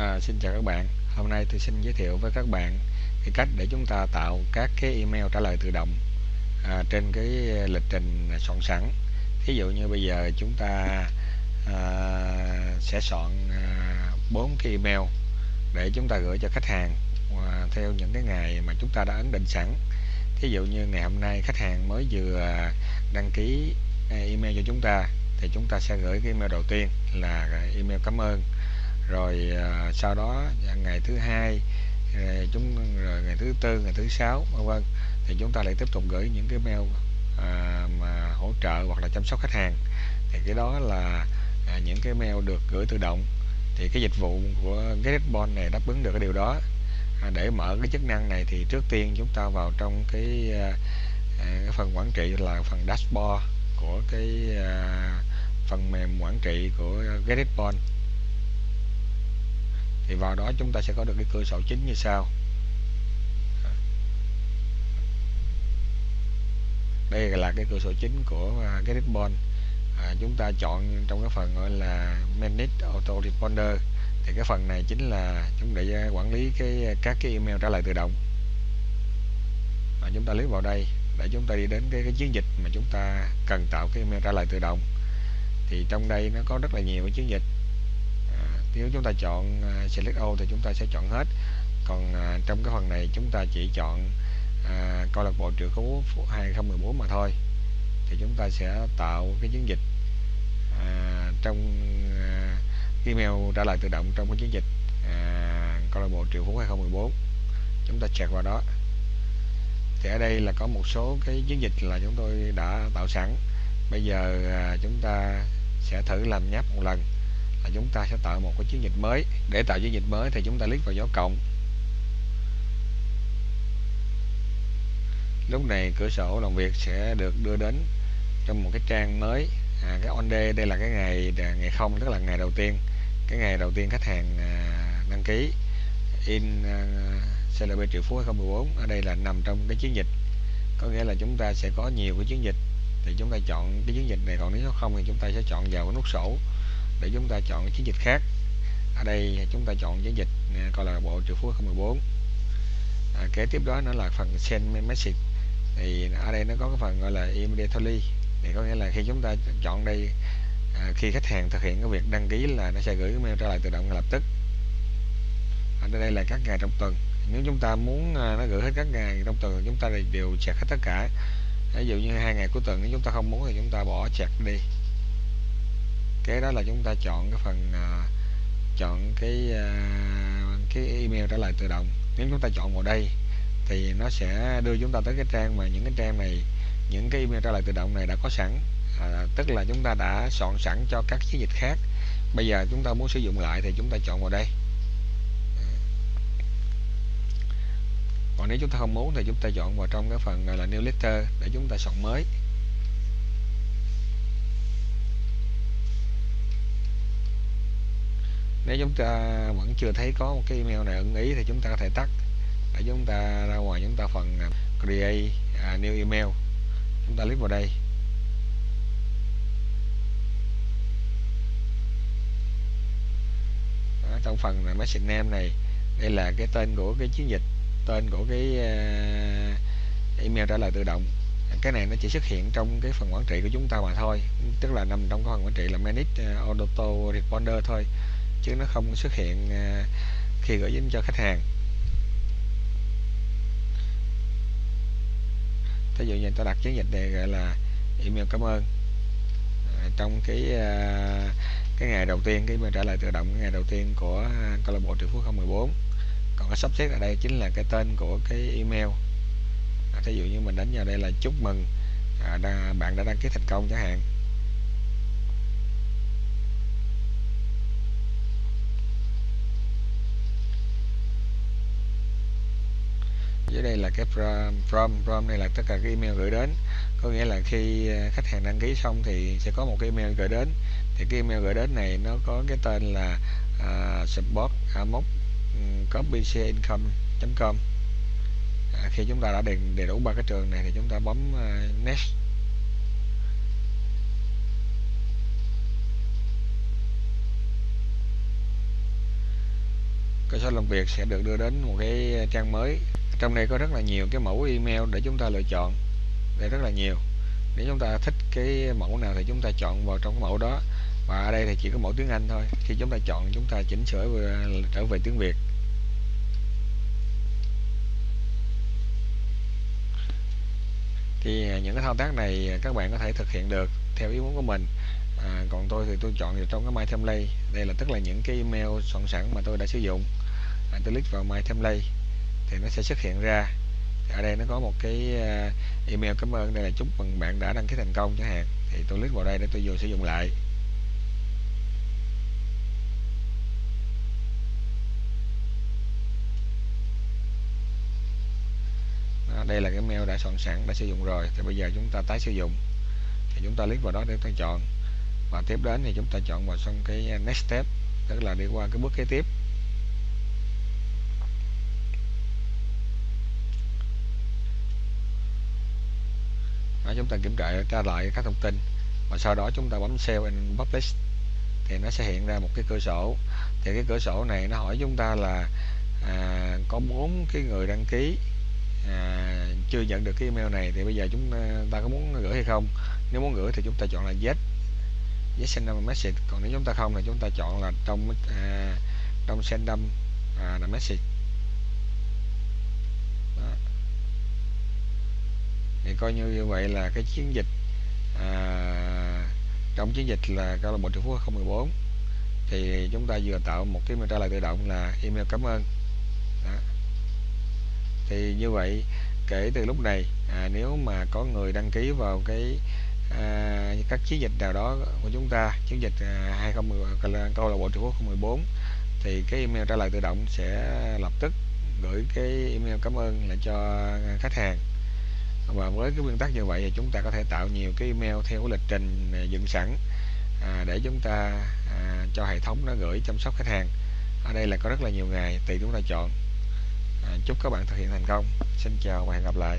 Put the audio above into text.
À, xin chào các bạn. Hôm nay tôi xin giới thiệu với các bạn cái cách để chúng ta tạo các cái email trả lời tự động à, trên cái lịch trình soạn sẵn. Thí dụ như bây giờ chúng ta à, sẽ soạn à, bốn cái email để chúng ta gửi cho khách hàng à, theo những cái ngày mà chúng ta đã ấn định sẵn. Thí dụ như ngày hôm nay khách hàng mới vừa đăng ký à, email cho chúng ta thì chúng ta sẽ gửi cái email đầu tiên là email cảm ơn rồi à, sau đó ngày thứ hai rồi chúng rồi ngày thứ tư ngày thứ sáu vân vân thì chúng ta lại tiếp tục gửi những cái mail à, mà hỗ trợ hoặc là chăm sóc khách hàng. Thì cái đó là à, những cái mail được gửi tự động. Thì cái dịch vụ của GetResponse này đáp ứng được cái điều đó. À, để mở cái chức năng này thì trước tiên chúng ta vào trong cái, à, à cái phần quản trị là phần dashboard của cái à, phần mềm quản trị của GetResponse thì vào đó chúng ta sẽ có được cái cửa sổ chính như sau. Đây là cái cửa sổ chính của à, cái ribbon. À, chúng ta chọn trong cái phần gọi là manage auto responder. Thì cái phần này chính là chúng để à, quản lý cái à, các cái email trả lời tự động. Và chúng ta click vào đây để chúng ta đi đến cái, cái chiến dịch mà chúng ta cần tạo cái email trả lời tự động. Thì trong đây nó có rất là nhiều cái chiến dịch nếu chúng ta chọn à, select all thì chúng ta sẽ chọn hết. Còn à, trong cái phần này chúng ta chỉ chọn à, câu lạc bộ triệu phú 2014 mà thôi. Thì chúng ta sẽ tạo cái chiến dịch à, trong à, email trả lời tự động trong cái chiến dịch à, câu lạc bộ triệu phú 2014 chúng ta check vào đó. Thì ở đây là có một số cái chiến dịch là chúng tôi đã tạo sẵn. Bây giờ à, chúng ta sẽ thử làm nháp một lần là chúng ta sẽ tạo một cái chiến dịch mới. Để tạo chiến dịch mới thì chúng ta click vào dấu cộng. Lúc này cửa sổ làm việc sẽ được đưa đến trong một cái trang mới. À, cái on day đây là cái ngày à, ngày không tức là ngày đầu tiên. Cái ngày đầu tiên khách hàng à, đăng ký in à, CLB triệu phú 2014 ở đây là nằm trong cái chiến dịch. Có nghĩa là chúng ta sẽ có nhiều cái chiến dịch. Thì chúng ta chọn cái chiến dịch này còn nếu không thì chúng ta sẽ chọn vào cái nút sổ để chúng ta chọn chiến dịch khác. Ở đây chúng ta chọn chiến dịch à, coi là bộ triệu phú 14. à, kế tiếp đó nó là phần send message thì ở đây nó có cái phần gọi là immediately thì có nghĩa là khi chúng ta chọn đây à, khi khách hàng thực hiện cái việc đăng ký là nó sẽ gửi mail trả lại tự động ngay lập tức. Ở đây là các ngày trong tuần. Nếu chúng ta muốn à, nó gửi hết các ngày trong tuần chúng ta đều chặt hết tất cả. Ví dụ như hai ngày cuối tuần nếu chúng ta không muốn thì chúng ta bỏ chặt đi kế đó là chúng ta chọn cái phần uh, chọn cái uh, cái email trả lời tự động. Nếu chúng ta chọn vào đây thì nó sẽ đưa chúng ta tới cái trang mà những cái trang này những cái email trả lời tự động này đã có sẵn. À, tức là chúng ta đã soạn sẵn cho các chiến dịch khác. Bây giờ chúng ta muốn sử dụng lại thì chúng ta chọn vào đây. Còn nếu chúng ta không muốn thì chúng ta chọn vào trong cái phần gọi là newsletter để chúng ta soạn mới. Nếu chúng ta vẫn chưa thấy có một cái email này ưng ý thì chúng ta có thể tắt. Để chúng ta ra ngoài chúng ta phần à, create à, new email. Chúng ta click vào đây. Đó, trong phần là message name này đây là cái tên của cái chiến dịch tên của cái uh, email trả lời tự động. Cái này nó chỉ xuất hiện trong cái phần quản trị của chúng ta mà thôi. Tức là nằm trong cái phần quản trị là manage uh, auto responder thôi chứ nó không xuất hiện à, khi gửi đến cho khách hàng. Ví dụ như ta đặt chiến dịch này gọi là email cảm ơn. À, trong cái à, cái ngày đầu tiên cái email trả lời tự động cái ngày đầu tiên của câu lạc bộ triệu phú 014 còn cái sắp xếp ở đây chính là cái tên của cái email. À, dụ như mình đánh vào đây là chúc mừng à, bạn đã đăng ký thành công chẳng hạn. Dưới đây là cái from from from này là tất cả cái email gửi đến. Có nghĩa là khi à, khách hàng đăng ký xong thì sẽ có một cái email gửi đến. Thì cái email gửi đến này nó có cái tên là uh, support amoc ừ, copycincome.com à, khi chúng ta đã đầy, đầy đủ ba cái trường này thì chúng ta bấm uh, next. Cơ sở làm việc sẽ được đưa đến một cái trang mới trong đây có rất là nhiều cái mẫu email để chúng ta lựa chọn. Đây rất là nhiều. Nếu chúng ta thích cái mẫu nào thì chúng ta chọn vào trong cái mẫu đó. Và ở đây thì chỉ có mẫu tiếng Anh thôi. Khi chúng ta chọn chúng ta chỉnh sửa trở về tiếng Việt. Thì à, những cái thao tác này các bạn có thể thực hiện được theo ý muốn của mình. À, còn tôi thì tôi chọn vào trong cái My Template đây là tức là những cái email soạn sẵn mà tôi đã sử dụng. À, tôi click vào My Template thì nó sẽ xuất hiện ra. Thì ở đây nó có một cái à, email cảm ơn đây là chúc mừng bạn đã đăng ký thành công chẳng hạn. Thì tôi click vào đây để tôi vừa sử dụng lại. Đó, đây là cái mail đã soạn sẵn đã sử dụng rồi. Thì bây giờ chúng ta tái sử dụng. Thì chúng ta click vào đó để ta chọn. Và tiếp đến thì chúng ta chọn vào xong cái next step tức là đi qua cái bước kế tiếp. Đó, chúng ta kiểm tra lại các thông tin. Và sau đó chúng ta bấm save and publish. Thì nó sẽ hiện ra một cái cửa sổ. Thì cái cửa sổ này nó hỏi chúng ta là à, có bốn cái người đăng ký à, chưa nhận được cái email này thì bây giờ chúng à, ta có muốn gửi hay không? Nếu muốn gửi thì chúng ta chọn là yes. Yes send them message. Còn nếu chúng ta không thì chúng ta chọn là trong à, trong send them à, là message. Thì coi như như vậy là cái chiến dịch à, trong chiến dịch là câu lạc bộ triệu phú 014 thì chúng ta vừa tạo một cái trả lời tự động là email cảm ơn. Đó. thì như vậy kể từ lúc này à, nếu mà có người đăng ký vào cái à, các chiến dịch nào đó của chúng ta chiến dịch à, 2010 câu lạc bộ triệu phú 014 thì cái email trả lời tự động sẽ lập tức gửi cái email cảm ơn lại cho khách hàng và với cái nguyên tắc như vậy thì chúng ta có thể tạo nhiều cái email theo cái lịch trình à, dựng sẵn à, để chúng ta à, cho hệ thống nó gửi chăm sóc khách hàng. Ở đây là có rất là nhiều ngày tùy chúng ta chọn. À, chúc các bạn thực hiện thành công. Xin chào và hẹn gặp lại.